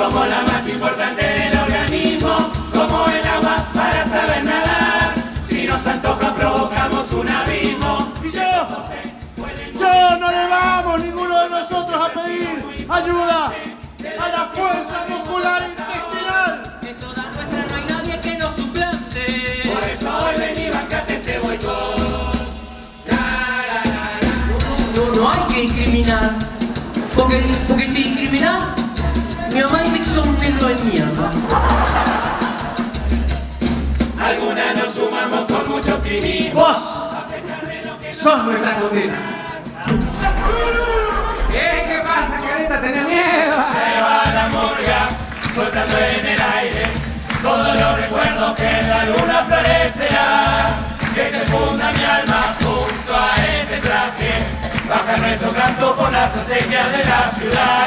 Somos la más importante del organismo, como el agua para saber nadar. Si nos antoja provocamos un abismo. Y yo, yo no le vamos ninguno de nosotros a pedir ayuda a la fuerza muscular intestinal. De toda nuestra no hay nadie que nos suplante. Por eso hoy vení, bancate este boicot. No, no hay que discriminar. Porque, porque si discriminar, mi mamá dice que sos un negro de mierda. Algunas nos sumamos con mucho optimismo. Vos sos nuestra condena. ¿Qué? ¿Qué pasa, careta? ¿Tenés miedo? Se va la murga, soltando en el aire todos los recuerdos que en la luna florecerá. Que se funda mi alma junto a este traje, baja nuestro canto por las acequias de la ciudad.